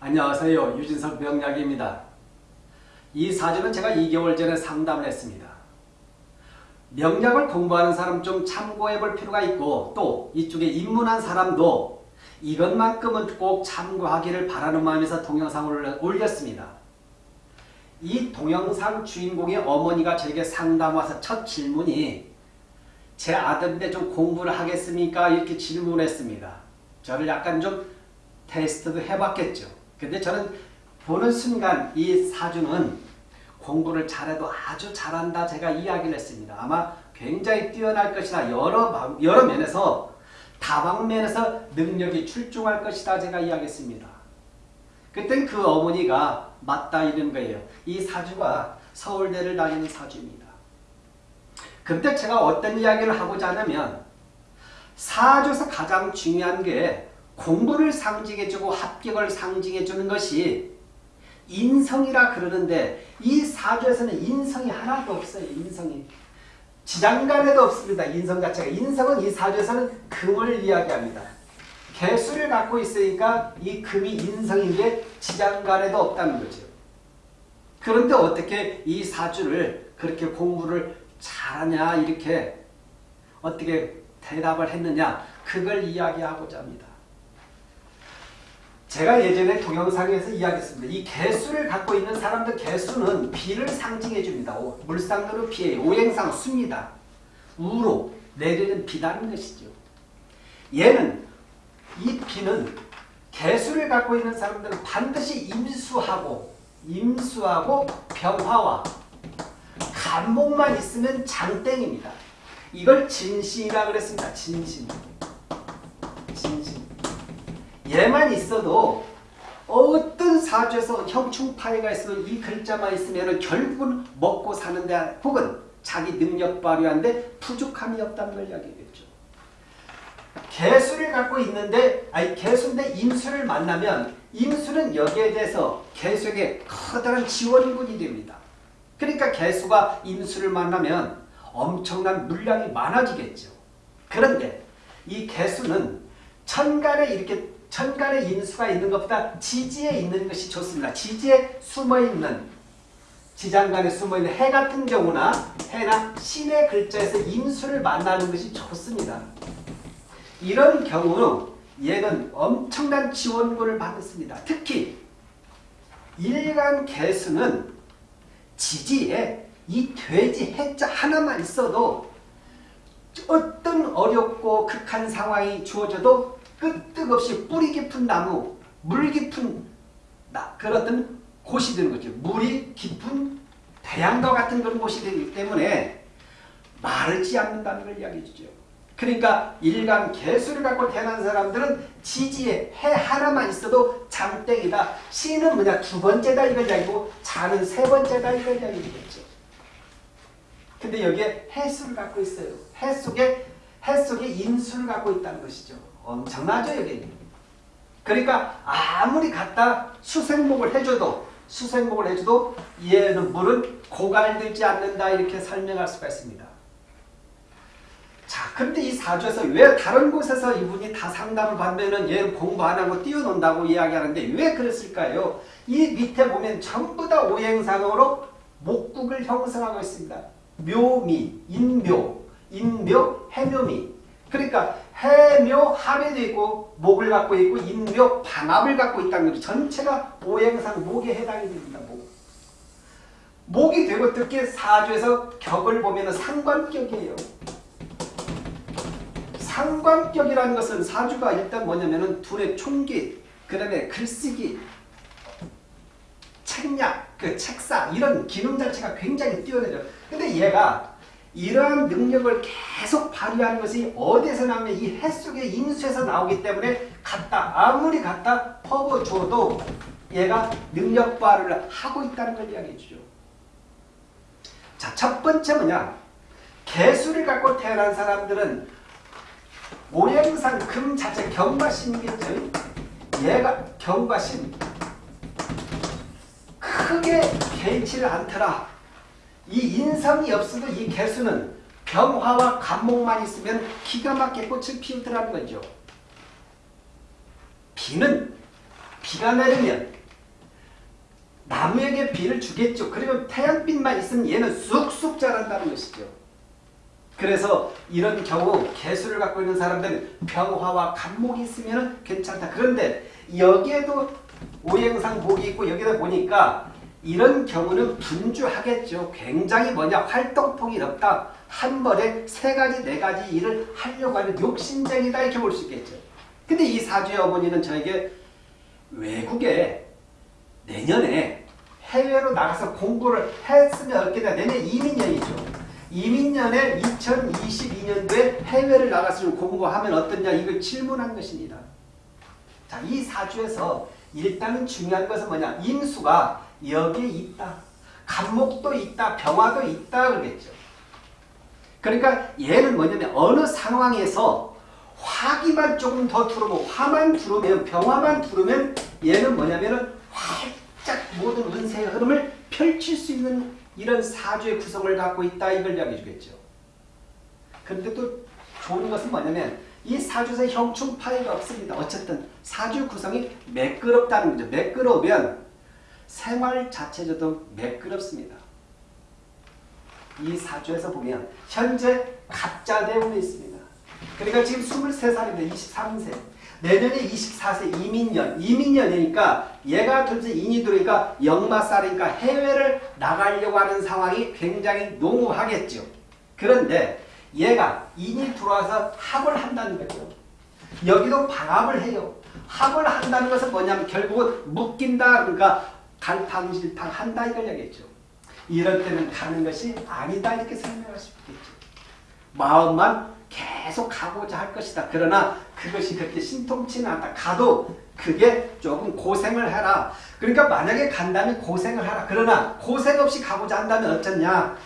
안녕하세요. 유진석 명약입니다. 이 사주는 제가 2개월 전에 상담을 했습니다. 명약을 공부하는 사람 좀 참고해 볼 필요가 있고 또 이쪽에 입문한 사람도 이것만큼은 꼭 참고하기를 바라는 마음에서 동영상을 올렸습니다. 이 동영상 주인공의 어머니가 저에게 상담 와서 첫 질문이 제 아들인데 좀 공부를 하겠습니까? 이렇게 질문했습니다. 저를 약간 좀 테스트도 해봤겠죠. 근데 저는 보는 순간 이 사주는 공부를 잘해도 아주 잘한다 제가 이야기를 했습니다. 아마 굉장히 뛰어날 것이다. 여러, 여러 면에서 다방면에서 능력이 출중할 것이다 제가 이야기했습니다. 그땐 그 어머니가 맞다 이런 거예요. 이 사주가 서울대를 다니는 사주입니다. 그때 제가 어떤 이야기를 하고자 하냐면 사주에서 가장 중요한 게 공부를 상징해주고 합격을 상징해주는 것이 인성이라 그러는데 이 사주에서는 인성이 하나도 없어요. 인성이. 지장간에도 없습니다. 인성 자체가. 인성은 이 사주에서는 금을 이야기합니다. 개수를 갖고 있으니까 이 금이 인성인데 지장간에도 없다는 거죠. 그런데 어떻게 이 사주를 그렇게 공부를 잘하냐 이렇게 어떻게 대답을 했느냐 그걸 이야기하고자 합니다. 제가 예전에 동영상에서 이야기했습니다. 이 개수를 갖고 있는 사람들 개수는 비를 상징해 줍니다. 물상으로 비예요. 오행상 수입니다. 우로 내리는 비다는 것이죠. 얘는 이 비는 개수를 갖고 있는 사람들은 반드시 임수하고 임수하고 병화와 간목만 있으면 장땡입니다. 이걸 진신이라 그랬습니다. 진신. 얘만 있어도 어떤 사주에서 형충파해가 있어도 이 글자만 있으면 결국은 먹고 사는데 혹은 자기 능력 발휘하는데 부족함이 없다는 걸 이야기했죠. 개수를 갖고 있는데 아니 개수인데 임수를 만나면 임수는 여기에 대해서 개수에게 커다란 지원군이 됩니다. 그러니까 개수가 임수를 만나면 엄청난 물량이 많아지겠죠. 그런데 이 개수는 천간에 이렇게 천간에 인수가 있는 것보다 지지에 있는 것이 좋습니다. 지지에 숨어있는 지장간에 숨어있는 해 같은 경우나 해나 신의 글자에서 인수를 만나는 것이 좋습니다. 이런 경우 얘는 엄청난 지원군을 받습니다. 특히 일간 개수는 지지에 이 돼지 해자 하나만 있어도 어떤 어렵고 극한 상황이 주어져도 끄떡없이 뿌리 깊은 나무, 물 깊은 나, 그런 곳이 되는 거죠. 물이 깊은 태양과 같은 그런 곳이 되기 때문에 마르지 않는다는 걸 이야기해 주죠. 그러니까 일간 개수를 갖고 태어난 사람들은 지지에 해 하나만 있어도 장땡이다. 시는 뭐냐 두 번째다 이걸 이야기고 자는 세 번째다 이걸 이야기하겠죠. 근데 여기에 해수를 갖고 있어요. 해 속에 해 속에 인수를 갖고 있다는 것이죠. 엄청나죠 여기. 그러니까 아무리 갖다 수생목을 해줘도 수생목을 해줘도 얘는 물은 고갈되지 않는다 이렇게 설명할 수가 있습니다. 자, 그런데 이 사주에서 왜 다른 곳에서 이분이 다 상담을 받으면 얘는 공부 안 하고 뛰어논다고 이야기하는데 왜 그랬을까요? 이 밑에 보면 전부 다 오행상으로 목국을 형성하고 있습니다. 묘미, 인묘, 인묘, 해묘미. 그러니까 해묘 합에도 있고 목을 갖고 있고 인묘 반합을 갖고 있다는 거죠. 전체가 오행상 목에 해당이 됩니다. 목. 목이 되고 특히 사주에서 격을 보면 상관격이에요. 상관격이라는 것은 사주가 일단 뭐냐면은 둘의 총기, 그 다음에 글쓰기, 책략, 그 책사 이런 기능 자체가 굉장히 뛰어나죠. 근데 얘가 이러한 능력을 계속 발휘하는 것이 어디서 나오면 이해 속의 인수에서 나오기 때문에 갖다 아무리 갖다 퍼부어줘도 얘가 능력 발휘를 하고 있다는 걸 이야기해 주죠. 자, 첫 번째 뭐냐? 개수를 갖고 태어난 사람들은 오행상 금 자체 경과신이겠죠. 얘가 경과신 크게 개의치를 않더라. 이 인성이 없어도 이 개수는 병화와 간목만 있으면 기가 막히게 꽃을 피우더라는 거죠. 비는 비가 내리면 나무에게 비를 주겠죠. 그리고 태양빛만 있으면 얘는 쑥쑥 자란다는 것이죠. 그래서 이런 경우 개수를 갖고 있는 사람들은 병화와 간목이 있으면 괜찮다. 그런데 여기에도 오행상 복이 있고 여기다 보니까 이런 경우는 분주하겠죠. 굉장히 뭐냐 활동폭이 넓다. 한 번에 세 가지 네 가지 일을 하려고 하는 욕심쟁이다 이렇게 볼 수 있겠죠. 근데 이 사주의 어머니는 저에게 외국에 내년에 해외로 나가서 공부를 했으면 돼? 내년 이민년이죠. 이민년에 2022년도에 해외를 나가서 공부하면 어떠냐 이걸 질문한 것입니다. 자, 이 사주에서 일단은 중요한 것은 뭐냐? 인수가 여기에 있다. 간목도 있다. 병화도 있다. 그러겠죠. 그러니까 얘는 뭐냐면 어느 상황에서 화기만 조금 더 들어오면 화만 들어오면 병화만 들어오면 얘는 뭐냐면은 활짝 모든 운세의 흐름을 펼칠 수 있는 이런 사주의 구성을 갖고 있다 이걸 이야기해 주겠죠. 그런데 또 좋은 것은 뭐냐면 이 사주에서 형충 파이가 없습니다. 어쨌든 사주 구성이 매끄럽다는 거죠. 매끄러우면 생활 자체저도 매끄럽습니다. 이 사주에서 보면 현재 가짜 대운이 있습니다. 그러니까 지금 23살입니다. 23세. 내년에 24세 이민년. 이민년이니까 얘가 둘째 인이 들어니까 역마살이니까 해외를 나가려고 하는 상황이 굉장히 농후하겠죠. 그런데 얘가 인이 들어와서 합을 한다는 거죠. 여기도 방합을 해요. 합을 한다는 것은 뭐냐면 결국은 묶인다 그러니까 갈팡질팡 한다 이걸 얘기했죠. 이럴 때는 가는 것이 아니다 이렇게 설명할 수 있겠죠. 마음만 계속 가고자 할 것이다. 그러나 그것이 그렇게 신통치는 않다. 가도 그게 조금 고생을 해라. 그러니까 만약에 간다면 고생을 하라. 그러나 고생 없이 가고자 한다면 어쩌냐.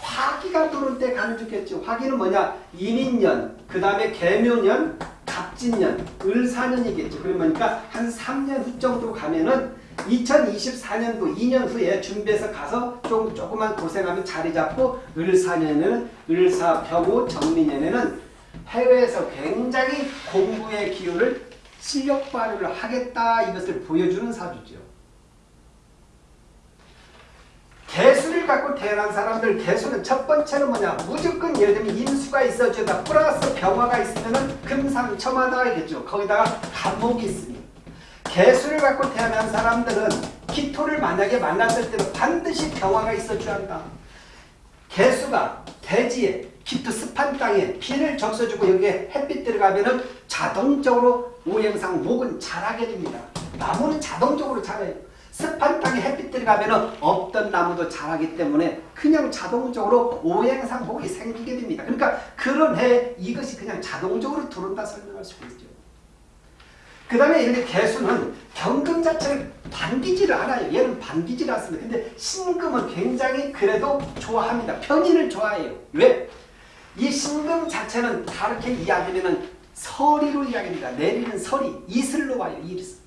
화기가 들어올 때 가는 좋겠죠. 화기는 뭐냐? 인인년, 그 다음에 개묘년, 갑진년, 을사년이겠죠. 그러니까 한 3년 후 정도 가면은 2024년도 2년 후에 준비해서 가서 좀 조금만 고생하면 자리 잡고 을사년에는 을사병호 정민년에는 해외에서 굉장히 공부의 기운을 실력 발휘를 하겠다 이것을 보여주는 사주죠. 개수를 갖고 태어난 사람들 개수는 첫 번째는 뭐냐 무조건 예를 들면 인수가 있어주다 플러스 병화가 있으면 금상첨화다 이겠죠. 거기다가 간목이 있으니 개수를 갖고 태어난 사람들은 기토를 만약에 만났을 때는 반드시 병화가 있어줘야 한다. 개수가 대지에 기토 습한 땅에 비를 적셔주고 여기에 햇빛 들어가면은 자동적으로 오행상 목은 자라게 됩니다. 나무는 자동적으로 자라요. 습한 땅에 햇빛 들어가면은 없던 나무도 자라기 때문에 그냥 자동적으로 오행상 목이 생기게 됩니다. 그러니까 그런 해 이것이 그냥 자동적으로 들어온다 설명할 수 있죠. 그 다음에 이렇게 개수는 경금 자체를 반기지를 않아요. 얘는 반기지를 않습니다. 근데 신금은 굉장히 그래도 좋아합니다. 편인을 좋아해요. 왜? 이 신금 자체는 다르게 이야기하면 서리로 이야기합니다. 내리는 서리, 이슬로 와요. 이슬.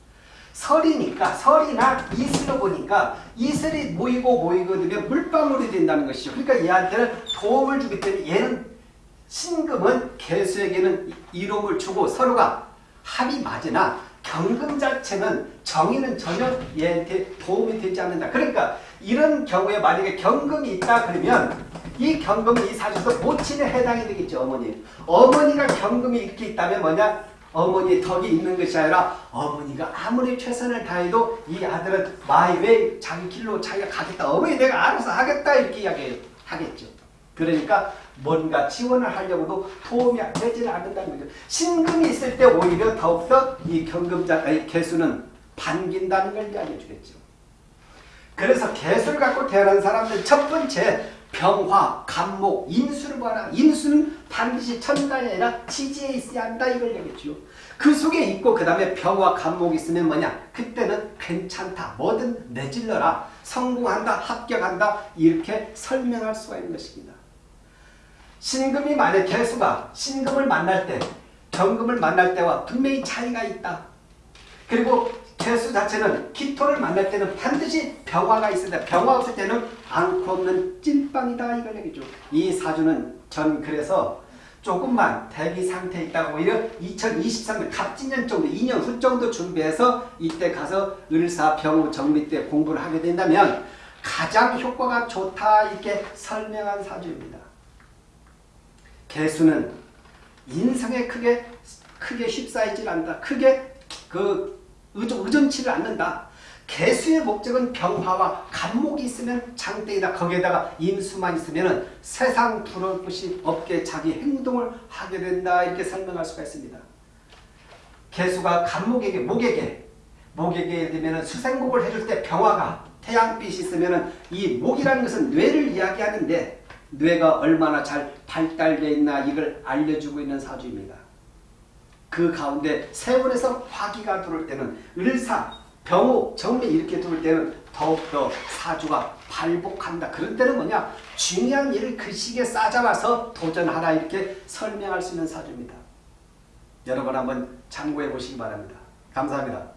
설이니까 설이나 이슬로 보니까 이슬이 모이고 모이고 되면 물방울이 된다는 것이죠. 그러니까 얘한테는 도움을 주기 때문에 얘는 신금은 개수에게는 이로움을 주고 서로가 합이 맞으나 경금 자체는 정의는 전혀 얘한테 도움이 되지 않는다. 그러니까 이런 경우에 만약에 경금이 있다 그러면 이 경금은 이 사주에서 모친에 해당이 되겠죠. 어머니. 어머니가 경금이 이렇게 있다면 뭐냐? 어머니의 덕이 있는 것이 아니라 어머니가 아무리 최선을 다해도 이 아들은 마이웨이 자기 길로 자기가 가겠다. 어머니 내가 알아서 하겠다 이렇게 이야기하겠죠. 그러니까 뭔가 지원을 하려고도 도움이 되지 않는다는 거죠. 신금이 있을 때 오히려 더욱더 이 경금자의 개수는 반긴다는 걸 이야기해 주겠죠. 그래서 개수를 갖고 태어난 사람들 첫 번째 병화, 간목, 인수를 봐라. 인수는 반드시 천간이 아니라 지지에 있어야 한다 이걸 얘기했죠. 그 속에 있고 그 다음에 병화, 간목이 있으면 뭐냐? 그때는 괜찮다. 뭐든 내질러라. 성공한다. 합격한다. 이렇게 설명할 수가 있는 것입니다. 신금이 만약 개수가 신금을 만날 때 경금을 만날 때와 분명히 차이가 있다. 그리고 개수 자체는 기토를 만날 때는 반드시 병화가 있어야 돼. 병화 없을 때는 않고 없는 찐빵이다 이걸 얘기죠. 이 사주는 전 그래서 조금만 대기 상태에 있다가 오히려 2023년 갑진년 정도 2년 후 정도 준비해서 이때 가서 을사 병우 정미 때 공부를 하게 된다면 가장 효과가 좋다 이렇게 설명한 사주입니다. 개수는 인성에 크게 크게 휩싸이질 않는다. 크게 그 의존, 의존치를 않는다. 개수의 목적은 병화와 간목이 있으면 장땡이다. 거기에다가 임수만 있으면 세상 두려울 것이 없게 자기 행동을 하게 된다. 이렇게 설명할 수가 있습니다. 개수가 간목에게 목에게 목에게 되면 수생목을 해줄 때 병화가 태양빛이 있으면 이 목이라는 것은 뇌를 이야기하는데 뇌가 얼마나 잘 발달되어 있나 이걸 알려주고 있는 사주입니다. 그 가운데 세월에서 화기가 들어올 때는 을사, 병호, 정미 이렇게 들어올 때는 더욱더 사주가 발복한다. 그런 때는 뭐냐? 중요한 일을 그 시기에 싸잡아서 도전하라 이렇게 설명할 수 있는 사주입니다. 여러분 한번 참고해 보시기 바랍니다. 감사합니다.